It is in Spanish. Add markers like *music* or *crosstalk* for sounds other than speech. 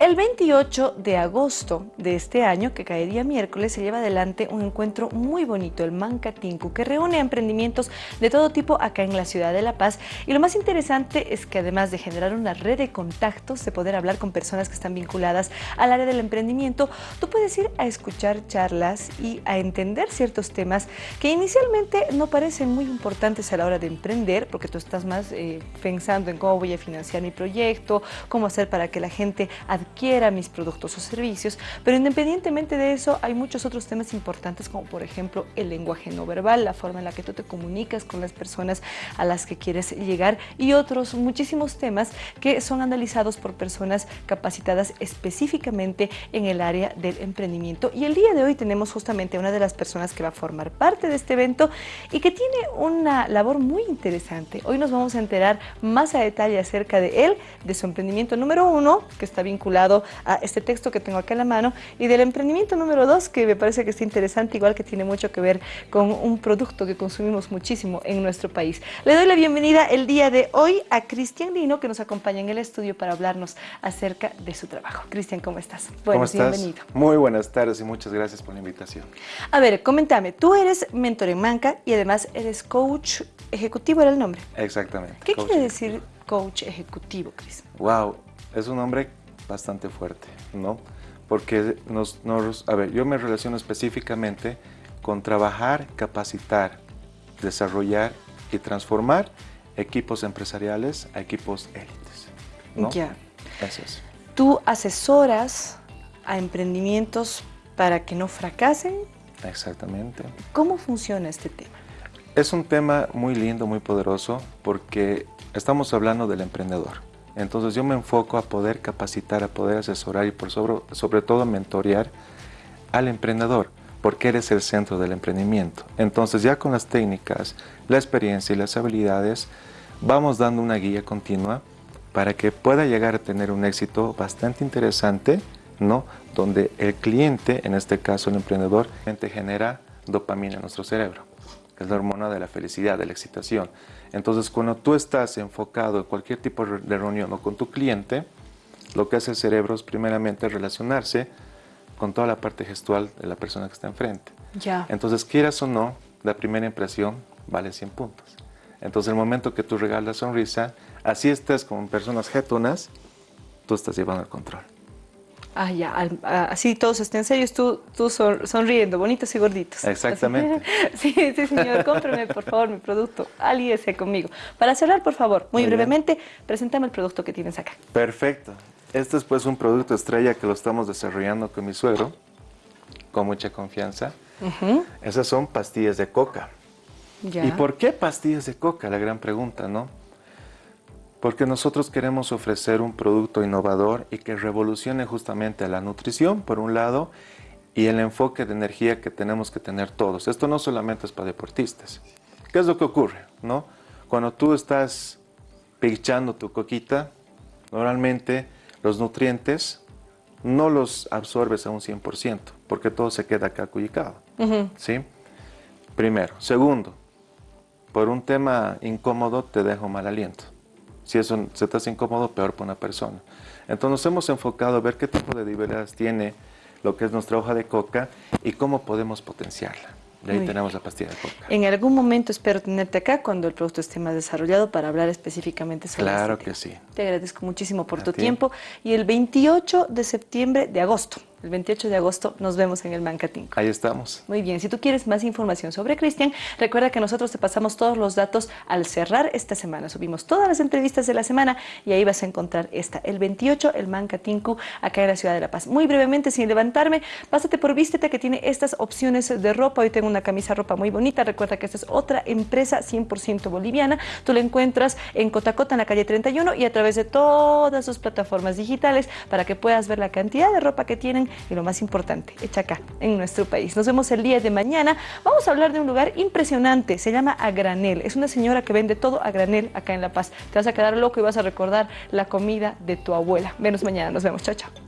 El 28 de agosto de este año, que caería miércoles, se lleva adelante un encuentro muy bonito, el Mancatinku, que reúne emprendimientos de todo tipo acá en la ciudad de La Paz. Y lo más interesante es que además de generar una red de contactos, de poder hablar con personas que están vinculadas al área del emprendimiento, tú puedes ir a escuchar charlas y a entender ciertos temas que inicialmente no parecen muy importantes a la hora de emprender, porque tú estás más eh, pensando en cómo voy a financiar mi proyecto, cómo hacer para que la gente adquiera quiera mis productos o servicios, pero independientemente de eso hay muchos otros temas importantes como por ejemplo el lenguaje no verbal, la forma en la que tú te comunicas con las personas a las que quieres llegar y otros muchísimos temas que son analizados por personas capacitadas específicamente en el área del emprendimiento y el día de hoy tenemos justamente una de las personas que va a formar parte de este evento y que tiene una labor muy interesante. Hoy nos vamos a enterar más a detalle acerca de él, de su emprendimiento número uno, que está vinculado a este texto que tengo acá en la mano y del emprendimiento número dos que me parece que está interesante, igual que tiene mucho que ver con un producto que consumimos muchísimo en nuestro país. Le doy la bienvenida el día de hoy a Cristian Lino que nos acompaña en el estudio para hablarnos acerca de su trabajo. Cristian, ¿cómo estás? ¿Cómo estás? bienvenido. Muy buenas tardes y muchas gracias por la invitación. A ver, coméntame, tú eres mentor en Manca y además eres coach ejecutivo, ¿era el nombre? Exactamente. ¿Qué quiere decir coach ejecutivo, Cris? Wow, es un nombre bastante fuerte, ¿no? Porque nos, a ver, yo me relaciono específicamente con trabajar, capacitar, desarrollar y transformar equipos empresariales a equipos élites. ¿no? Ya. Eso es. ¿Tú asesoras a emprendimientos para que no fracasen? Exactamente. ¿Cómo funciona este tema? Es un tema muy lindo, muy poderoso, porque estamos hablando del emprendedor. Entonces yo me enfoco a poder capacitar, a poder asesorar y por sobre, todo mentorear al emprendedor, porque eres el centro del emprendimiento. Entonces ya con las técnicas, la experiencia y las habilidades, vamos dando una guía continua para que pueda llegar a tener un éxito bastante interesante, ¿no? donde el cliente, en este caso el emprendedor, genera dopamina en nuestro cerebro que es la hormona de la felicidad, de la excitación. Entonces, cuando tú estás enfocado en cualquier tipo de reunión o con tu cliente, lo que hace el cerebro es primeramente relacionarse con toda la parte gestual de la persona que está enfrente. Ya. Entonces, quieras o no, la primera impresión vale 100 puntos. Entonces, el momento que tú regalas sonrisa, así estés con personas jetonas, tú estás llevando el control. Ah, ya, así todos estén serios, tú, tú sonriendo, bonitos y gorditos. Exactamente. *laughs* sí, sí, señor, cómpreme, por favor, mi producto, alíese conmigo. Para cerrar, por favor, muy, brevemente, preséntame el producto que tienes acá. Perfecto. Este es pues un producto estrella que lo estamos desarrollando con mi suegro, con mucha confianza. Esas son pastillas de coca. ¿Y por qué pastillas de coca? La gran pregunta, ¿no? Porque nosotros queremos ofrecer un producto innovador y que revolucione justamente la nutrición, por un lado, y el enfoque de energía que tenemos que tener todos. Esto no solamente es para deportistas. ¿Qué es lo que ocurre? No? Cuando tú estás pichando tu coquita, normalmente los nutrientes no los absorbes a un 100%, porque todo se queda acá cuyicado. ¿sí? Primero. Segundo, por un tema incómodo te dejo mal aliento. Si eso se te hace incómodo, peor para una persona. Entonces nos hemos enfocado a ver qué tipo de debilidades tiene lo que es nuestra hoja de coca y cómo podemos potenciarla. Y ahí tenemos la pastilla de coca. En algún momento espero tenerte acá cuando el producto esté más desarrollado para hablar específicamente sobre Claro este que sí. Te agradezco muchísimo por tu tiempo. Y el 28 de septiembre, de agosto, el 28 de agosto nos vemos en el Mancatinco. Ahí estamos. Muy bien, si tú quieres más información sobre Cristian, recuerda que nosotros te pasamos todos los datos al cerrar esta semana. Subimos todas las entrevistas de la semana y ahí vas a encontrar esta, el 28, el Mancatinku, acá en la ciudad de La Paz. Muy brevemente, sin levantarme, pásate por Vístete que tiene estas opciones de ropa. Hoy tengo una camisa ropa muy bonita. Recuerda que esta es otra empresa 100% boliviana. Tú la encuentras en Cotacota, en la calle 31 y a través de todas sus plataformas digitales para que puedas ver la cantidad de ropa que tienen y lo más importante, hecha acá, en nuestro país. Nos vemos el día de mañana. Vamos a hablar de un lugar impresionante, se llama A. Es una señora que vende todo a granel acá en La Paz. Te vas a quedar loco y vas a recordar la comida de tu abuela. Venos mañana, nos vemos, chao, chao.